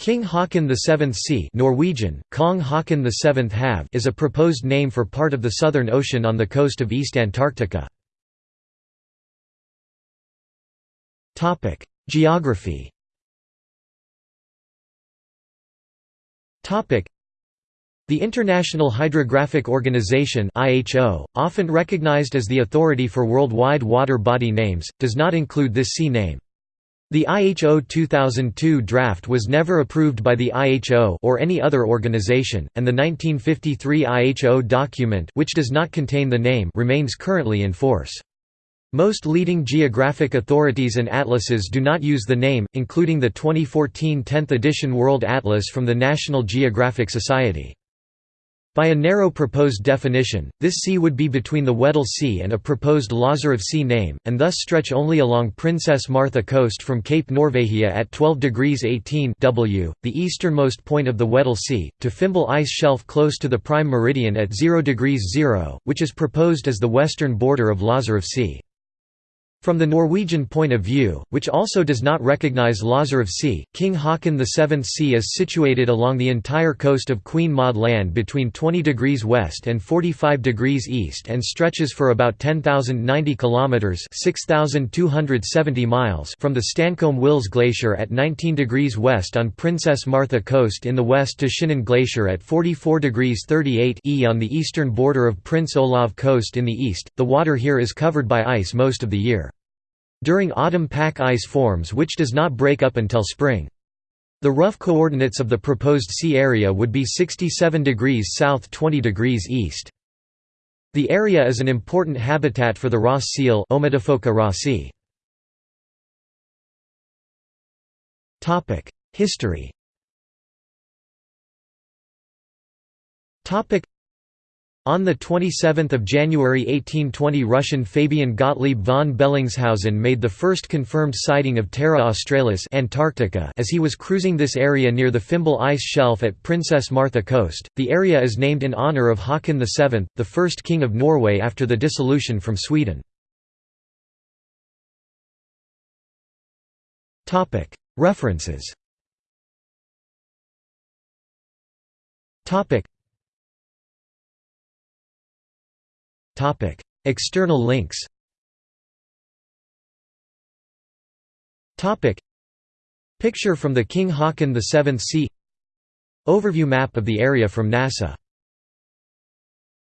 King Haakon VII Sea Norwegian, Kong Haakon VII Hav is a proposed name for part of the Southern Ocean on the coast of East Antarctica. Geography the International Hydrographic Organization (IHO), often recognized as the authority for worldwide water body names, does not include this sea name. The IHO 2002 draft was never approved by the IHO or any other organization, and the 1953 IHO document which does not contain the name remains currently in force. Most leading geographic authorities and atlases do not use the name, including the 2014 10th edition World Atlas from the National Geographic Society. By a narrow proposed definition, this sea would be between the Weddell Sea and a proposed Lazarev Sea name, and thus stretch only along Princess Martha Coast from Cape Norvegia at 12 degrees 18 W, the easternmost point of the Weddell Sea, to Fimbul Ice Shelf close to the prime meridian at 0 degrees 0, which is proposed as the western border of Lazarev Sea. From the Norwegian point of view, which also does not recognize Lazarev Sea, King Haakon VII Sea is situated along the entire coast of Queen Maud Land between 20 degrees west and 45 degrees east and stretches for about 10,090 kilometers (6,270 miles) from the Stancomb Wills Glacier at 19 degrees west on Princess Martha Coast in the west to Shinnan Glacier at 44 degrees 38 E on the eastern border of Prince Olav Coast in the east. The water here is covered by ice most of the year. During autumn pack ice forms which does not break up until spring. The rough coordinates of the proposed sea area would be 67 degrees south 20 degrees east. The area is an important habitat for the Ross seal. History on 27 January 1820 Russian Fabian Gottlieb von Bellingshausen made the first confirmed sighting of Terra Australis Antarctica as he was cruising this area near the Fimbul ice shelf at Princess Martha Coast. The area is named in honour of Haakon VII, the first king of Norway after the dissolution from Sweden. References External links. Picture from the King Haakon VII Sea. Overview map of the area from NASA